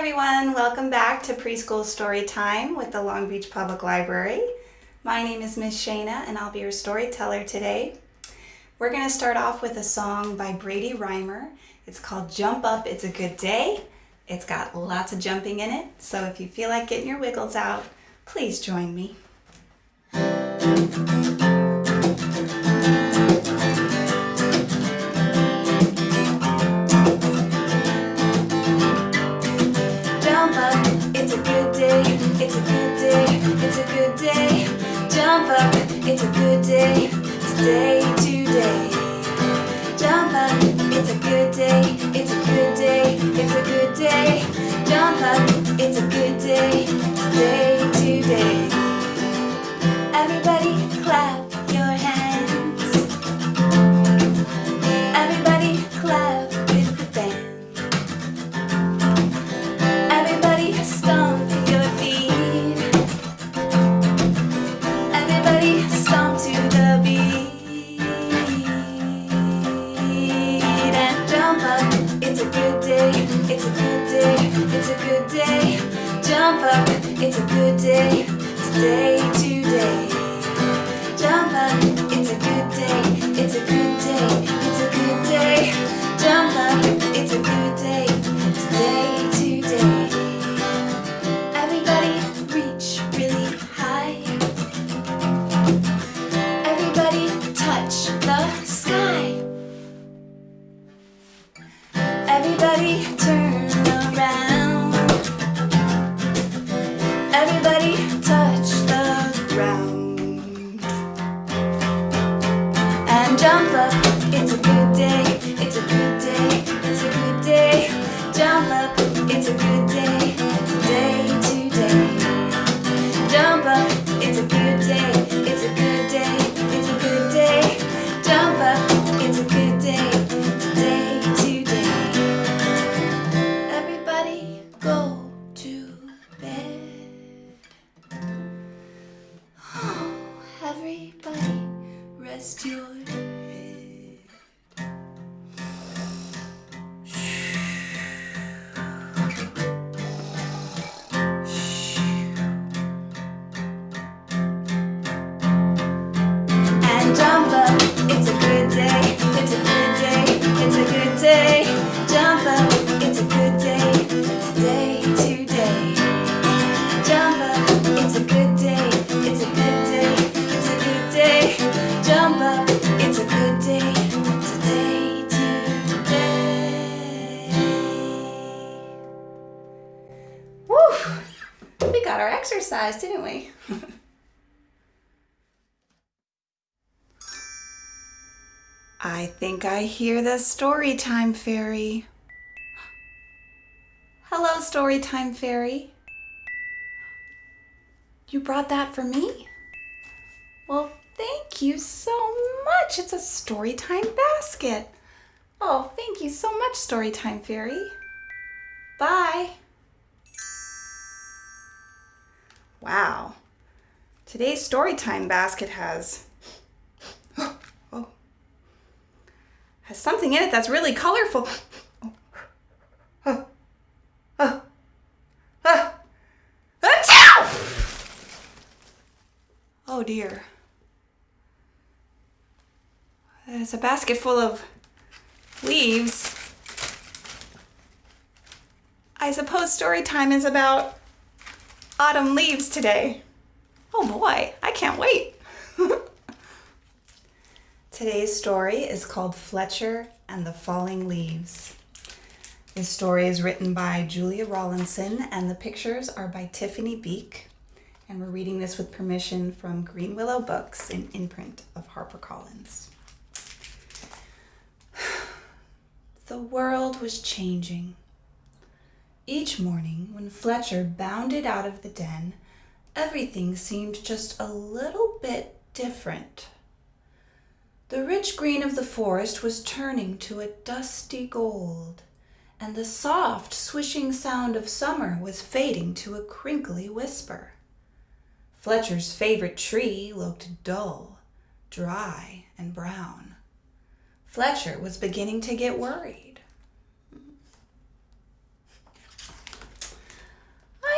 everyone, welcome back to Preschool Story Time with the Long Beach Public Library. My name is Miss Shana and I'll be your storyteller today. We're going to start off with a song by Brady Rymer. It's called Jump Up, It's a Good Day. It's got lots of jumping in it, so if you feel like getting your wiggles out, please join me. It's a good day, today, today. Jump up, it's a good day, it's a good day, it's a good day. Jump up, it's a good day, today, today. Everybody it's a good day, it's a good day, it's a good day. Jump up, it's a good day, today, today. Jump up, it's a good day, it's a good day, it's a good day. Jump up, it's a good day, We got our exercise, didn't we? I think I hear the Storytime Fairy. Hello, Storytime Fairy. You brought that for me? Well, thank you so much. It's a Storytime basket. Oh, thank you so much, Storytime Fairy. Bye. Wow. Today's story time basket has oh, oh, has something in it that's really colorful. Oh, oh, oh, oh dear. There's a basket full of leaves. I suppose story time is about autumn leaves today. Oh boy, I can't wait. Today's story is called Fletcher and the Falling Leaves. This story is written by Julia Rawlinson and the pictures are by Tiphanie Beeke. And we're reading this with permission from Greenwillow Books, an imprint of HarperCollins. The world was changing. Each morning, when Fletcher bounded out of the den, everything seemed just a little bit different. The rich green of the forest was turning to a dusty gold, and the soft, swishing sound of summer was fading to a crinkly whisper. Fletcher's favorite tree looked dull, dry, and brown. Fletcher was beginning to get worried.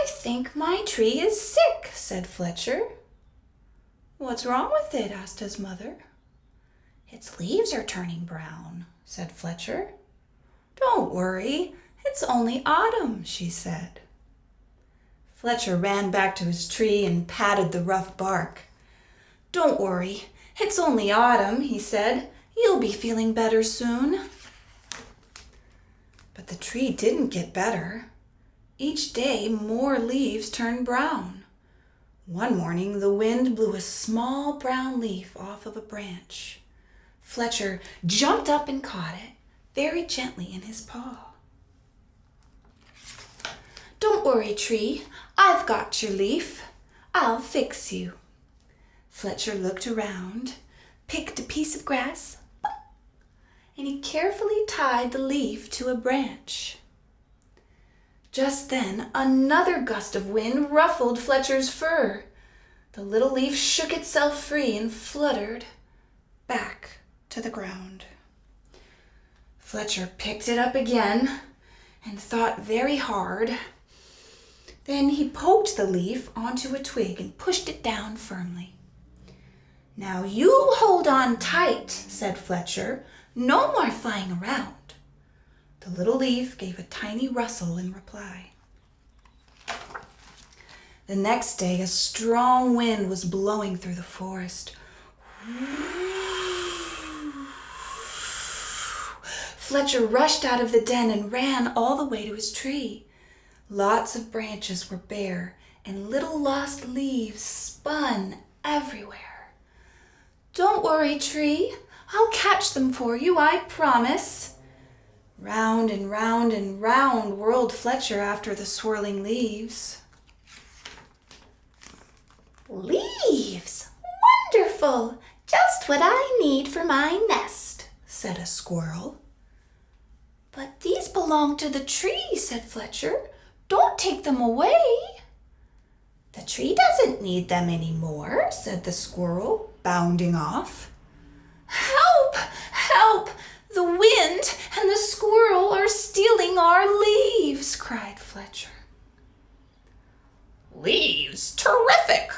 Think my tree is sick, said Fletcher. What's wrong with it? asked his mother. Its leaves are turning brown, said Fletcher. Don't worry, it's only autumn, she said. Fletcher ran back to his tree and patted the rough bark. Don't worry, it's only autumn, he said. You'll be feeling better soon. But the tree didn't get better. Each day more leaves turned brown. One morning the wind blew a small brown leaf off of a branch. Fletcher jumped up and caught it very gently in his paw. Don't worry, tree. I've got your leaf. I'll fix you. Fletcher looked around, picked a piece of grass, and he carefully tied the leaf to a branch. Just then another gust of wind ruffled Fletcher's fur. The little leaf shook itself free and fluttered back to the ground. Fletcher picked it up again and thought very hard. Then he poked the leaf onto a twig and pushed it down firmly. Now you hold on tight, said Fletcher. No more flying around. The little leaf gave a tiny rustle in reply. The next day, a strong wind was blowing through the forest. Fletcher rushed out of the den and ran all the way to his tree. Lots of branches were bare and little lost leaves spun everywhere. Don't worry, tree. I'll catch them for you, I promise. Round and round and round whirled Fletcher after the swirling leaves. Leaves! Wonderful! Just what I need for my nest, said a squirrel. But these belong to the tree, said Fletcher. Don't take them away. The tree doesn't need them any more, said the squirrel, bounding off. Help! Help! The wind and the squirrel are stealing our leaves, cried Fletcher. Leaves? Terrific!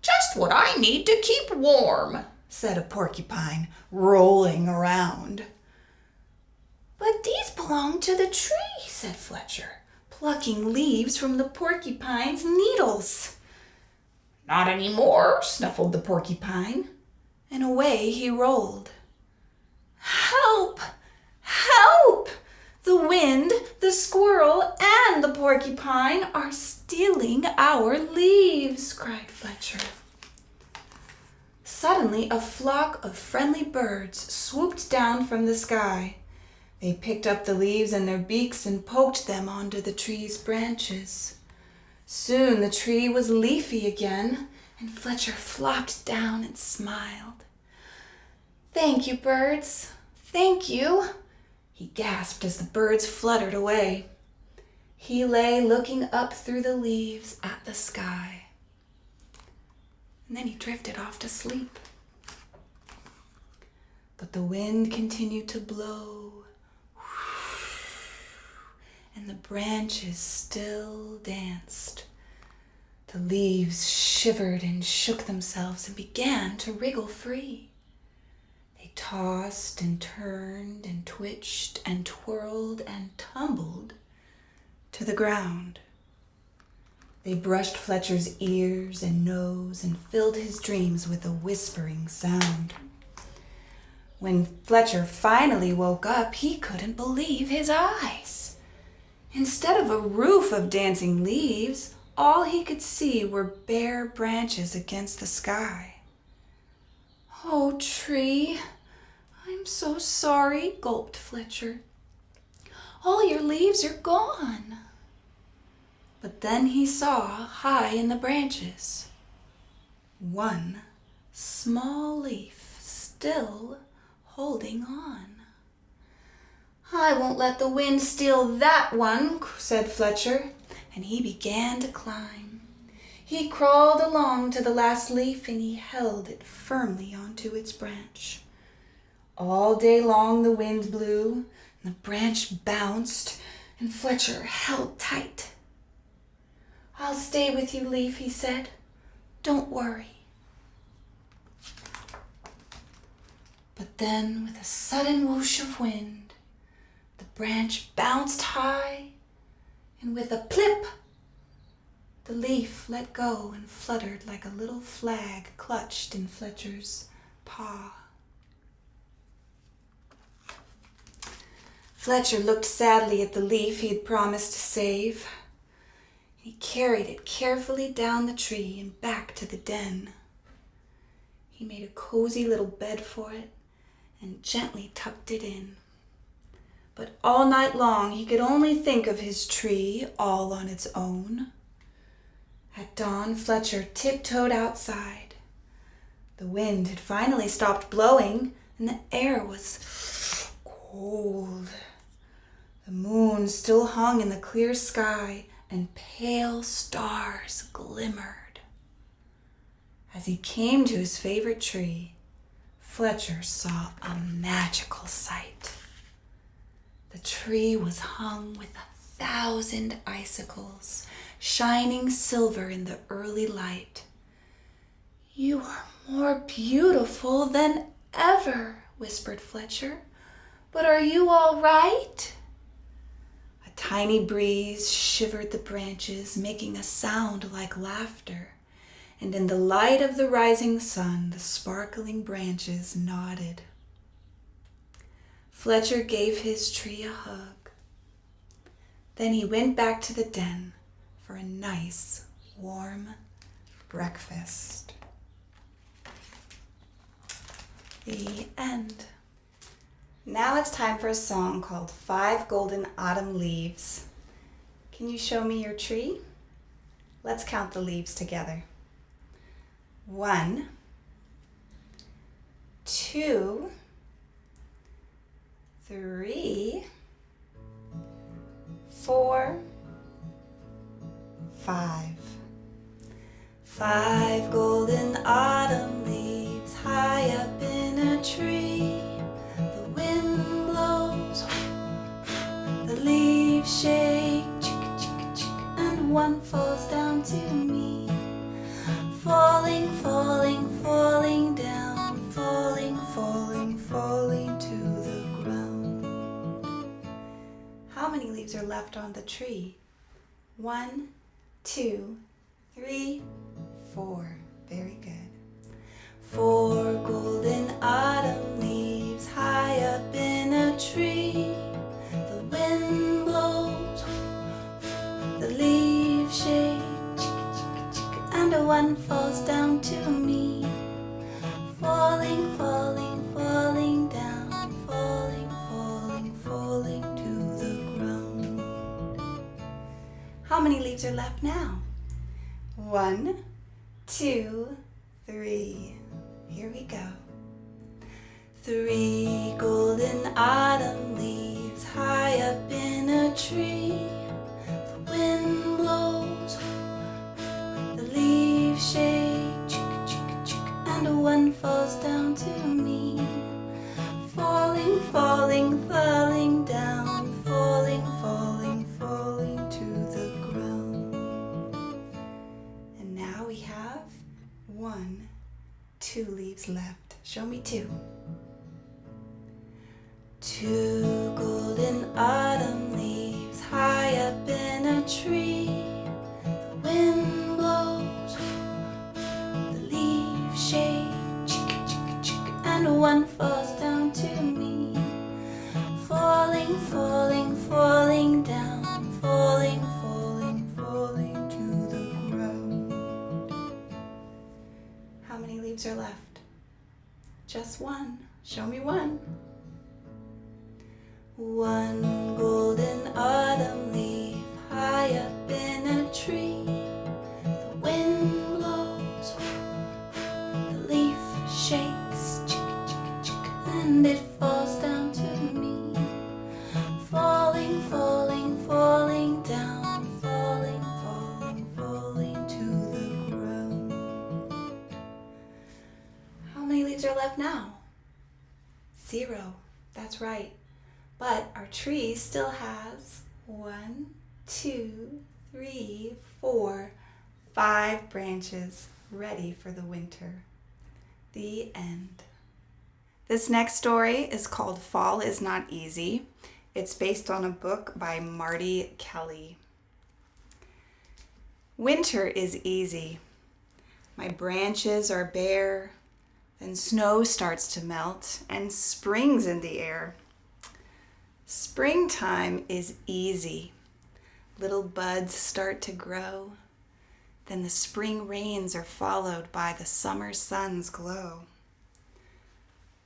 Just what I need to keep warm, said a porcupine, rolling around. But these belong to the tree, said Fletcher, plucking leaves from the porcupine's needles. Not any more, snuffled the porcupine, and away he rolled. Help! Help! The squirrel, and the porcupine are stealing our leaves, cried Fletcher. Suddenly, a flock of friendly birds swooped down from the sky. They picked up the leaves in their beaks and poked them onto the tree's branches. Soon the tree was leafy again, and Fletcher flopped down and smiled. Thank you, birds. Thank you, he gasped as the birds fluttered away. He lay looking up through the leaves at the sky. And then he drifted off to sleep. But the wind continued to blow, and the branches still danced. The leaves shivered and shook themselves and began to wriggle free tossed and turned and twitched and twirled and tumbled to the ground. They brushed Fletcher's ears and nose and filled his dreams with a whispering sound. When Fletcher finally woke up, he couldn't believe his eyes. Instead of a roof of dancing leaves, all he could see were bare branches against the sky. Oh, tree, I'm so sorry, gulped Fletcher. All your leaves are gone. But then he saw high in the branches one small leaf still holding on. I won't let the wind steal that one, said Fletcher, and he began to climb. He crawled along to the last leaf and he held it firmly onto its branch. All day long the wind blew, and the branch bounced, and Fletcher held tight. I'll stay with you, Leaf, he said. Don't worry. But then, with a sudden whoosh of wind, the branch bounced high, and with a plip, the leaf let go and fluttered like a little flag clutched in Fletcher's paw. Fletcher looked sadly at the leaf he had promised to save. He carried it carefully down the tree and back to the den. He made a cozy little bed for it and gently tucked it in. But all night long he could only think of his tree all on its own. At dawn, Fletcher tiptoed outside. The wind had finally stopped blowing and the air was cold. The moon still hung in the clear sky and pale stars glimmered. As he came to his favorite tree, Fletcher saw a magical sight. The tree was hung with a thousand icicles, shining silver in the early light. You are more beautiful than ever, whispered Fletcher. But are you all right? Tiny breeze shivered the branches, making a sound like laughter and in the light of the rising sun, the sparkling branches nodded. Fletcher gave his tree a hug. Then he went back to the den for a nice, warm breakfast. The end. Now it's time for a song called Five Golden Autumn Leaves. Can you show me your tree? Let's count the leaves together one, two, three, four, five. Five golden autumn leaves high up in a tree. One falls down to me falling, falling, falling down, falling, falling, falling to the ground. How many leaves are left on the tree? One, two, three, four. Very good. One falls down to me. Falling, falling, falling down, falling, falling, falling to the ground. How many leaves are left? Just one. Show me one. One golden autumn leaf high up now? Zero. That's right. But our tree still has one, two, three, four, five branches ready for the winter. The end. This next story is called Fall is Not Easy. It's based on a book by Marty Kelley. Winter is easy. My branches are bare, then snow starts to melt and spring's in the air. Springtime is easy. Little buds start to grow. Then the spring rains are followed by the summer sun's glow.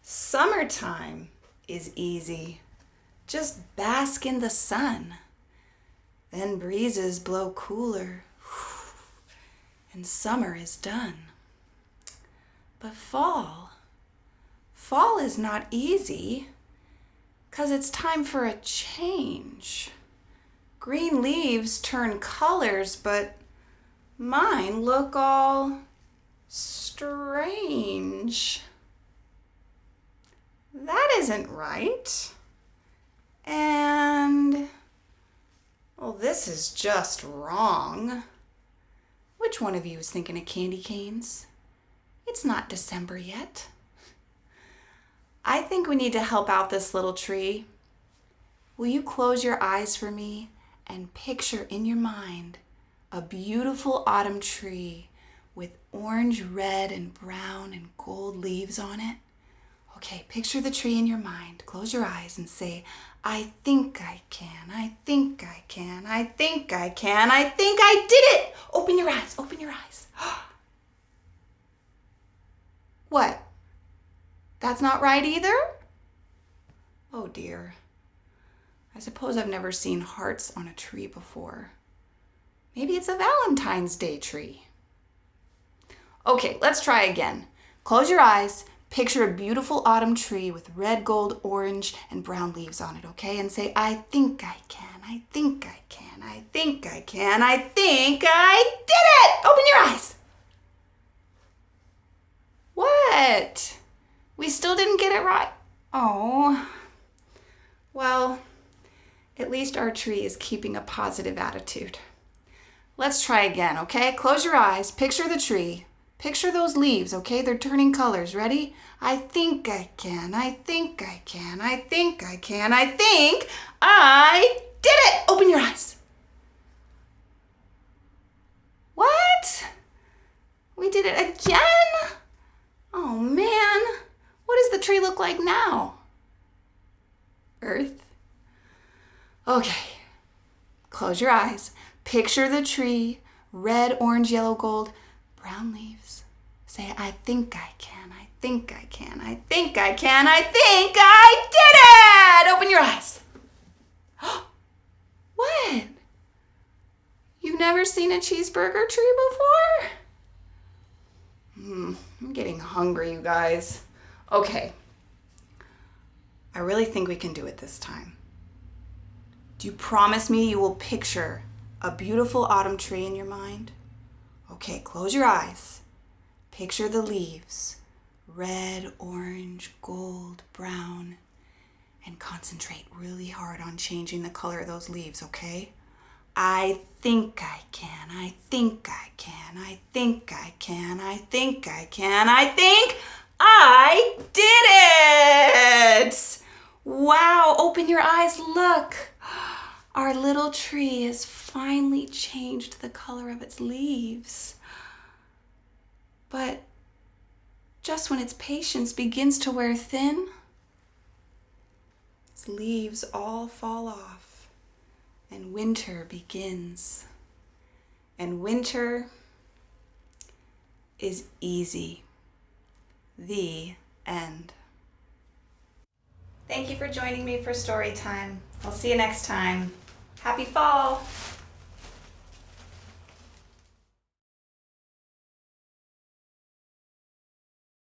Summertime is easy. Just bask in the sun. Then breezes blow cooler, and summer is done. But fall, fall is not easy, because it's time for a change. Green leaves turn colors, but mine look all strange. That isn't right. And, well, this is just wrong. Which one of you is thinking of candy canes? It's not December yet. I think we need to help out this little tree. Will you close your eyes for me and picture in your mind a beautiful autumn tree with orange, red, and brown and gold leaves on it? Okay, picture the tree in your mind. Close your eyes and say, I think I can, I think I can, I think I can, I think I did it! Open your eyes, open your eyes. what? That's not right either? Oh dear. I suppose I've never seen hearts on a tree before. Maybe it's a Valentine's Day tree. Okay, let's try again. Close your eyes, picture a beautiful autumn tree with red, gold, orange, and brown leaves on it, okay? And say, I think I can, I think I can, I think I can, I think I did it! Open your eyes. What? We still didn't get it right. Oh, well, at least our tree is keeping a positive attitude. Let's try again, okay? Close your eyes, picture the tree. Picture those leaves, okay? They're turning colors. Ready? I think I can, I think I can, I think I can, I think I did it! Open your eyes. What? We did it again? Oh man, what does the tree look like now? Earth. Okay, close your eyes. Picture the tree, red, orange, yellow, gold, brown leaves. Say, I think I can, I think I can, I think I can, I think I did it! Open your eyes. what? You've never seen a cheeseburger tree before? Hmm, I'm getting hungry, you guys. Okay. I really think we can do it this time. Do you promise me you will picture a beautiful autumn tree in your mind? Okay, close your eyes. Picture the leaves, red, orange, gold, brown, and concentrate really hard on changing the color of those leaves, okay? I think I can, I think I can, I think I can, I think I can, I think I did it! Wow, open your eyes, look. Our little tree has finally changed the color of its leaves. But just when its patience begins to wear thin, its leaves all fall off and winter begins. And winter is easy. The end. Thank you for joining me for story time. I'll see you next time. Happy fall!